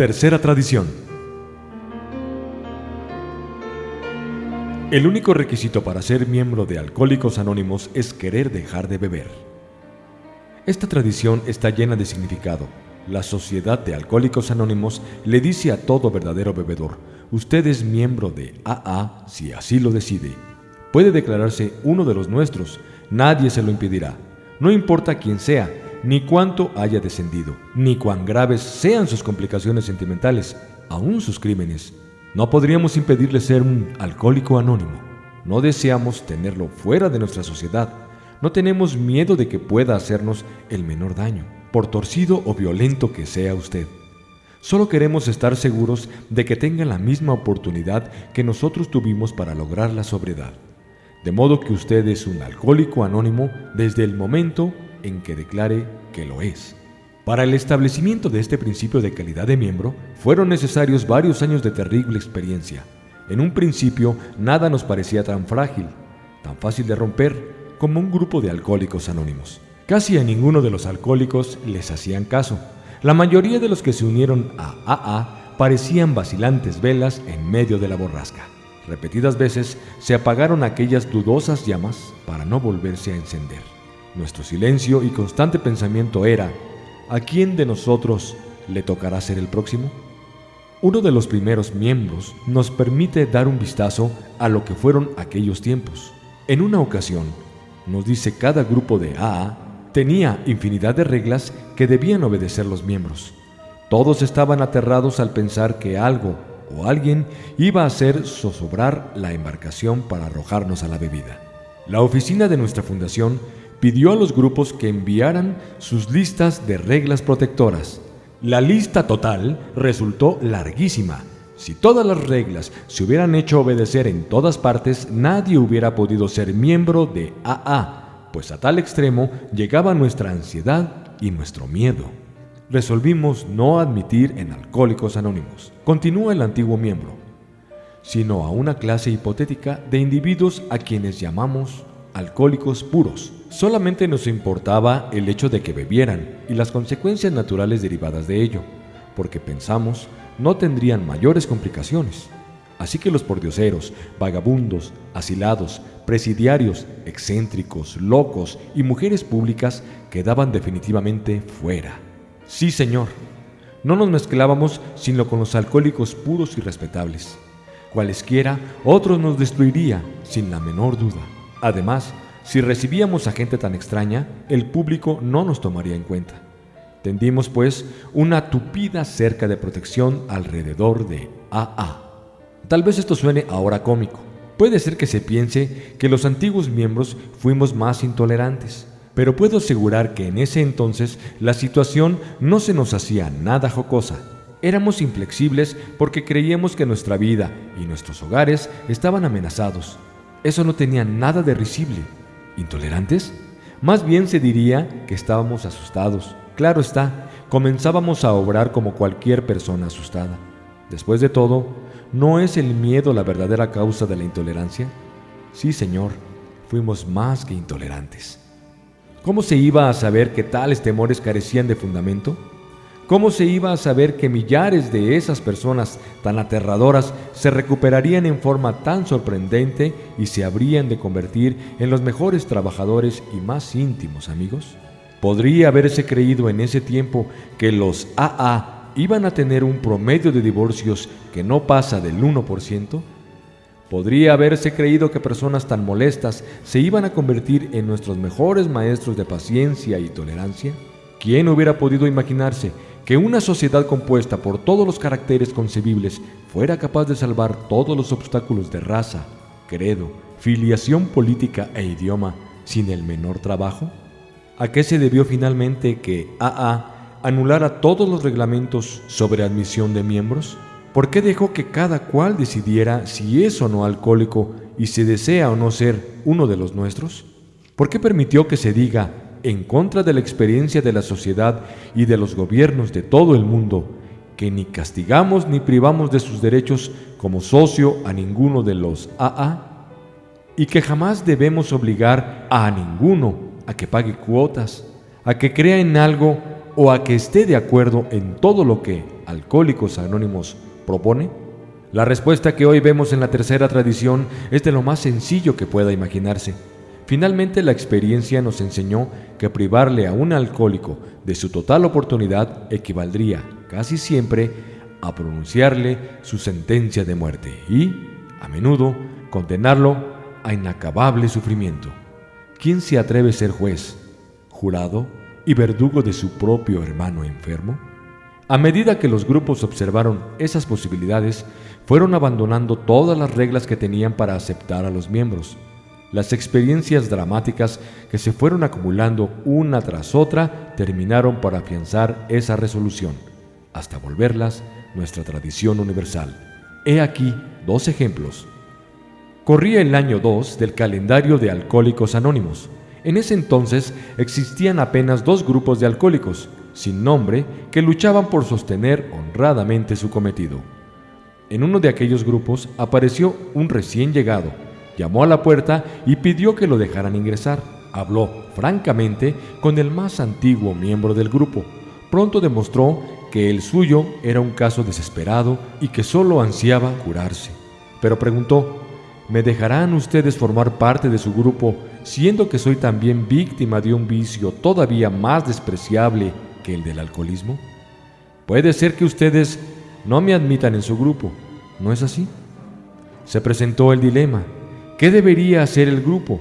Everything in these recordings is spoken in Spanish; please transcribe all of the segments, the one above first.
Tercera tradición. El único requisito para ser miembro de Alcohólicos Anónimos es querer dejar de beber. Esta tradición está llena de significado. La Sociedad de Alcohólicos Anónimos le dice a todo verdadero bebedor, usted es miembro de AA si así lo decide. Puede declararse uno de los nuestros, nadie se lo impedirá. No importa quién sea, ni cuánto haya descendido, ni cuán graves sean sus complicaciones sentimentales, aún sus crímenes. No podríamos impedirle ser un alcohólico anónimo. No deseamos tenerlo fuera de nuestra sociedad. No tenemos miedo de que pueda hacernos el menor daño, por torcido o violento que sea usted. Solo queremos estar seguros de que tenga la misma oportunidad que nosotros tuvimos para lograr la sobriedad. De modo que usted es un alcohólico anónimo desde el momento en que declare que lo es. Para el establecimiento de este principio de calidad de miembro, fueron necesarios varios años de terrible experiencia. En un principio, nada nos parecía tan frágil, tan fácil de romper, como un grupo de alcohólicos anónimos. Casi a ninguno de los alcohólicos les hacían caso. La mayoría de los que se unieron a AA parecían vacilantes velas en medio de la borrasca. Repetidas veces se apagaron aquellas dudosas llamas para no volverse a encender. Nuestro silencio y constante pensamiento era, ¿a quién de nosotros le tocará ser el próximo? Uno de los primeros miembros nos permite dar un vistazo a lo que fueron aquellos tiempos. En una ocasión, nos dice cada grupo de AA tenía infinidad de reglas que debían obedecer los miembros. Todos estaban aterrados al pensar que algo o alguien iba a hacer zozobrar la embarcación para arrojarnos a la bebida. La oficina de nuestra fundación pidió a los grupos que enviaran sus listas de reglas protectoras. La lista total resultó larguísima. Si todas las reglas se hubieran hecho obedecer en todas partes, nadie hubiera podido ser miembro de AA, pues a tal extremo llegaba nuestra ansiedad y nuestro miedo. Resolvimos no admitir en Alcohólicos Anónimos, continúa el antiguo miembro, sino a una clase hipotética de individuos a quienes llamamos alcohólicos puros. Solamente nos importaba el hecho de que bebieran y las consecuencias naturales derivadas de ello, porque pensamos no tendrían mayores complicaciones. Así que los pordioseros, vagabundos, asilados, presidiarios, excéntricos, locos y mujeres públicas quedaban definitivamente fuera. Sí, señor, no nos mezclábamos sino con los alcohólicos puros y respetables. Cualesquiera, otros nos destruiría, sin la menor duda. Además, si recibíamos a gente tan extraña, el público no nos tomaría en cuenta. Tendimos, pues, una tupida cerca de protección alrededor de AA. Tal vez esto suene ahora cómico. Puede ser que se piense que los antiguos miembros fuimos más intolerantes, pero puedo asegurar que en ese entonces la situación no se nos hacía nada jocosa. Éramos inflexibles porque creíamos que nuestra vida y nuestros hogares estaban amenazados eso no tenía nada de risible. ¿Intolerantes? Más bien se diría que estábamos asustados. Claro está, comenzábamos a obrar como cualquier persona asustada. Después de todo, ¿no es el miedo la verdadera causa de la intolerancia? Sí, Señor, fuimos más que intolerantes. ¿Cómo se iba a saber que tales temores carecían de fundamento? ¿Cómo se iba a saber que millares de esas personas tan aterradoras se recuperarían en forma tan sorprendente y se habrían de convertir en los mejores trabajadores y más íntimos amigos? ¿Podría haberse creído en ese tiempo que los AA iban a tener un promedio de divorcios que no pasa del 1%? ¿Podría haberse creído que personas tan molestas se iban a convertir en nuestros mejores maestros de paciencia y tolerancia? ¿Quién hubiera podido imaginarse que una sociedad compuesta por todos los caracteres concebibles fuera capaz de salvar todos los obstáculos de raza, credo, filiación política e idioma sin el menor trabajo? ¿A qué se debió finalmente que AA anulara todos los reglamentos sobre admisión de miembros? ¿Por qué dejó que cada cual decidiera si es o no alcohólico y si desea o no ser uno de los nuestros? ¿Por qué permitió que se diga en contra de la experiencia de la sociedad y de los gobiernos de todo el mundo, que ni castigamos ni privamos de sus derechos como socio a ninguno de los AA? y que jamás debemos obligar a ninguno a que pague cuotas, a que crea en algo o a que esté de acuerdo en todo lo que Alcohólicos Anónimos propone? La respuesta que hoy vemos en la tercera tradición es de lo más sencillo que pueda imaginarse. Finalmente la experiencia nos enseñó que privarle a un alcohólico de su total oportunidad equivaldría casi siempre a pronunciarle su sentencia de muerte y, a menudo, condenarlo a inacabable sufrimiento. ¿Quién se atreve a ser juez, jurado y verdugo de su propio hermano enfermo? A medida que los grupos observaron esas posibilidades, fueron abandonando todas las reglas que tenían para aceptar a los miembros. Las experiencias dramáticas que se fueron acumulando una tras otra terminaron por afianzar esa resolución, hasta volverlas nuestra tradición universal. He aquí dos ejemplos. Corría el año 2 del calendario de Alcohólicos Anónimos. En ese entonces existían apenas dos grupos de alcohólicos, sin nombre, que luchaban por sostener honradamente su cometido. En uno de aquellos grupos apareció un recién llegado, llamó a la puerta y pidió que lo dejaran ingresar. Habló francamente con el más antiguo miembro del grupo. Pronto demostró que el suyo era un caso desesperado y que solo ansiaba curarse. Pero preguntó, ¿me dejarán ustedes formar parte de su grupo siendo que soy también víctima de un vicio todavía más despreciable el del alcoholismo? Puede ser que ustedes no me admitan en su grupo, ¿no es así? Se presentó el dilema. ¿Qué debería hacer el grupo?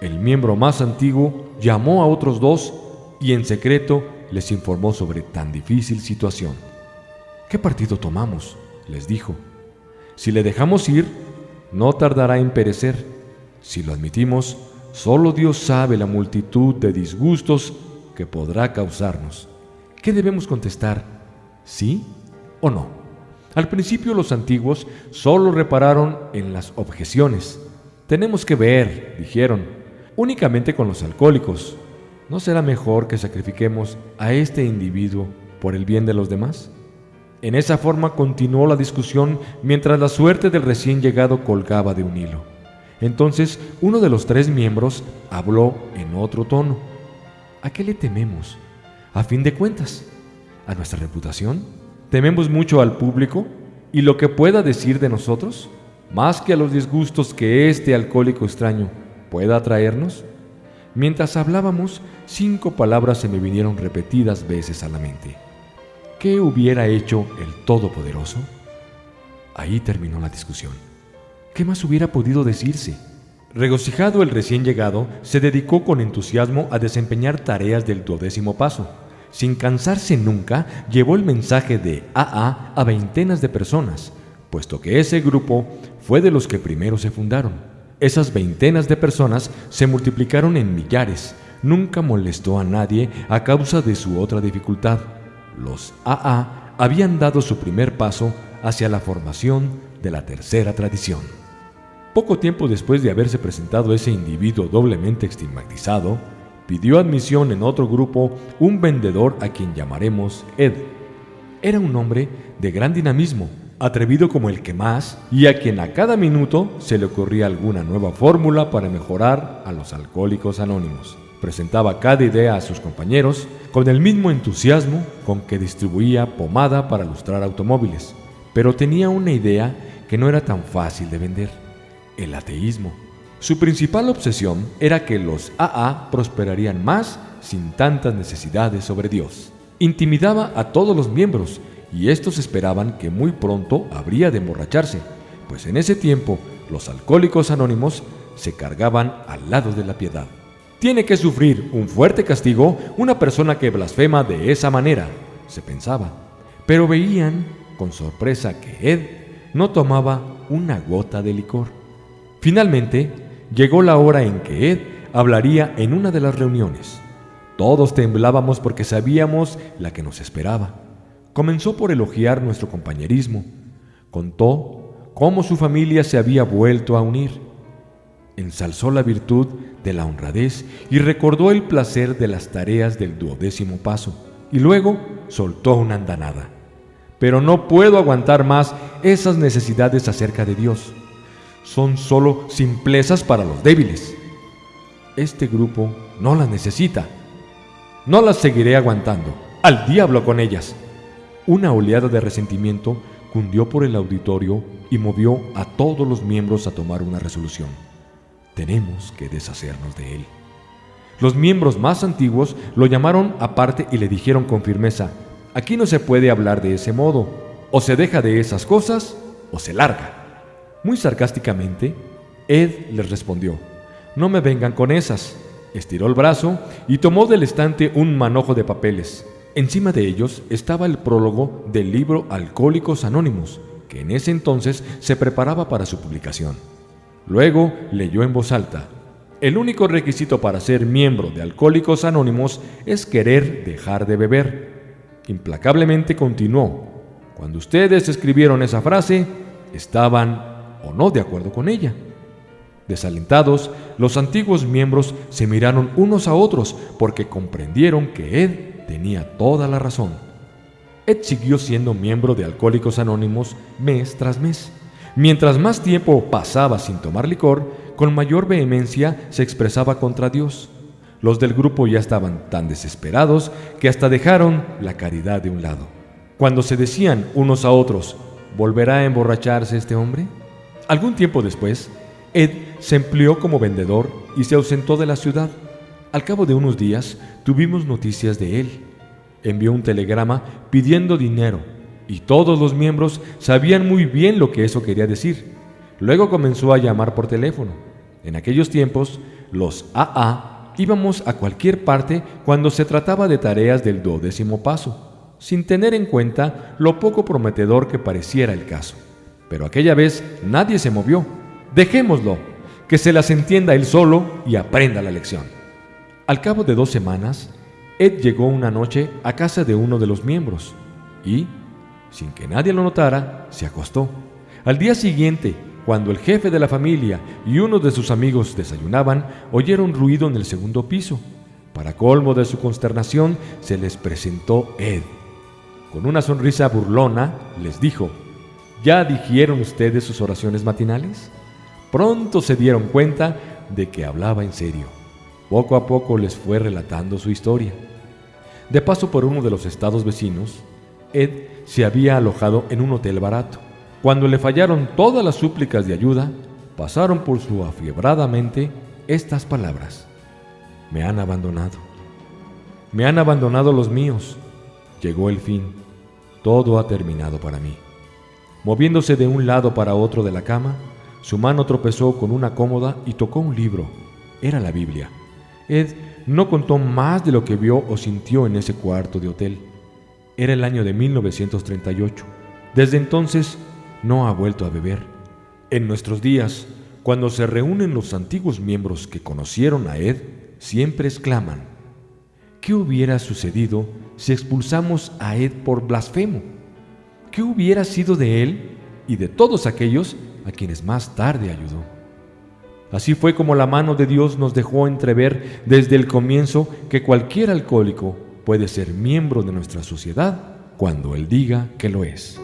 El miembro más antiguo llamó a otros dos y en secreto les informó sobre tan difícil situación. ¿Qué partido tomamos? les dijo. Si le dejamos ir, no tardará en perecer. Si lo admitimos, solo Dios sabe la multitud de disgustos que podrá causarnos. ¿Qué debemos contestar? ¿Sí o no? Al principio los antiguos solo repararon en las objeciones. Tenemos que ver, dijeron, únicamente con los alcohólicos. ¿No será mejor que sacrifiquemos a este individuo por el bien de los demás? En esa forma continuó la discusión mientras la suerte del recién llegado colgaba de un hilo. Entonces uno de los tres miembros habló en otro tono. ¿A qué le tememos? A fin de cuentas, ¿a nuestra reputación? ¿Tememos mucho al público y lo que pueda decir de nosotros? Más que a los disgustos que este alcohólico extraño pueda traernos. Mientras hablábamos, cinco palabras se me vinieron repetidas veces a la mente. ¿Qué hubiera hecho el Todopoderoso? Ahí terminó la discusión. ¿Qué más hubiera podido decirse? Regocijado el recién llegado, se dedicó con entusiasmo a desempeñar tareas del duodécimo paso. Sin cansarse nunca, llevó el mensaje de AA a veintenas de personas, puesto que ese grupo fue de los que primero se fundaron. Esas veintenas de personas se multiplicaron en millares. Nunca molestó a nadie a causa de su otra dificultad. Los AA habían dado su primer paso hacia la formación de la tercera tradición. Poco tiempo después de haberse presentado ese individuo doblemente estigmatizado, pidió admisión en otro grupo un vendedor a quien llamaremos Ed. Era un hombre de gran dinamismo, atrevido como el que más, y a quien a cada minuto se le ocurría alguna nueva fórmula para mejorar a los alcohólicos anónimos. Presentaba cada idea a sus compañeros con el mismo entusiasmo con que distribuía pomada para lustrar automóviles, pero tenía una idea que no era tan fácil de vender el ateísmo. Su principal obsesión era que los AA prosperarían más sin tantas necesidades sobre Dios. Intimidaba a todos los miembros y estos esperaban que muy pronto habría de emborracharse, pues en ese tiempo los alcohólicos anónimos se cargaban al lado de la piedad. Tiene que sufrir un fuerte castigo una persona que blasfema de esa manera, se pensaba, pero veían con sorpresa que Ed no tomaba una gota de licor. Finalmente, llegó la hora en que Ed hablaría en una de las reuniones. Todos temblábamos porque sabíamos la que nos esperaba. Comenzó por elogiar nuestro compañerismo. Contó cómo su familia se había vuelto a unir. Ensalzó la virtud de la honradez y recordó el placer de las tareas del duodécimo paso. Y luego soltó una andanada. Pero no puedo aguantar más esas necesidades acerca de Dios. Son solo simplezas para los débiles. Este grupo no las necesita. No las seguiré aguantando. Al diablo con ellas. Una oleada de resentimiento cundió por el auditorio y movió a todos los miembros a tomar una resolución. Tenemos que deshacernos de él. Los miembros más antiguos lo llamaron aparte y le dijeron con firmeza, aquí no se puede hablar de ese modo, o se deja de esas cosas o se larga. Muy sarcásticamente, Ed les respondió, no me vengan con esas. Estiró el brazo y tomó del estante un manojo de papeles. Encima de ellos estaba el prólogo del libro Alcohólicos Anónimos, que en ese entonces se preparaba para su publicación. Luego leyó en voz alta, el único requisito para ser miembro de Alcohólicos Anónimos es querer dejar de beber. Implacablemente continuó, cuando ustedes escribieron esa frase, estaban o no de acuerdo con ella. Desalentados, los antiguos miembros se miraron unos a otros porque comprendieron que Ed tenía toda la razón. Ed siguió siendo miembro de Alcohólicos Anónimos mes tras mes. Mientras más tiempo pasaba sin tomar licor, con mayor vehemencia se expresaba contra Dios. Los del grupo ya estaban tan desesperados que hasta dejaron la caridad de un lado. Cuando se decían unos a otros, ¿volverá a emborracharse este hombre? Algún tiempo después, Ed se empleó como vendedor y se ausentó de la ciudad. Al cabo de unos días tuvimos noticias de él. Envió un telegrama pidiendo dinero y todos los miembros sabían muy bien lo que eso quería decir. Luego comenzó a llamar por teléfono. En aquellos tiempos, los AA íbamos a cualquier parte cuando se trataba de tareas del duodécimo paso, sin tener en cuenta lo poco prometedor que pareciera el caso. Pero aquella vez nadie se movió. Dejémoslo, que se las entienda él solo y aprenda la lección. Al cabo de dos semanas, Ed llegó una noche a casa de uno de los miembros y, sin que nadie lo notara, se acostó. Al día siguiente, cuando el jefe de la familia y uno de sus amigos desayunaban, oyeron ruido en el segundo piso. Para colmo de su consternación, se les presentó Ed. Con una sonrisa burlona, les dijo, ¿Ya dijeron ustedes sus oraciones matinales? Pronto se dieron cuenta de que hablaba en serio. Poco a poco les fue relatando su historia. De paso por uno de los estados vecinos, Ed se había alojado en un hotel barato. Cuando le fallaron todas las súplicas de ayuda, pasaron por su afiebrada mente estas palabras. Me han abandonado. Me han abandonado los míos. Llegó el fin. Todo ha terminado para mí. Moviéndose de un lado para otro de la cama, su mano tropezó con una cómoda y tocó un libro. Era la Biblia. Ed no contó más de lo que vio o sintió en ese cuarto de hotel. Era el año de 1938. Desde entonces no ha vuelto a beber. En nuestros días, cuando se reúnen los antiguos miembros que conocieron a Ed, siempre exclaman, ¿qué hubiera sucedido si expulsamos a Ed por blasfemo? ¿Qué hubiera sido de él y de todos aquellos a quienes más tarde ayudó? Así fue como la mano de Dios nos dejó entrever desde el comienzo que cualquier alcohólico puede ser miembro de nuestra sociedad cuando Él diga que lo es.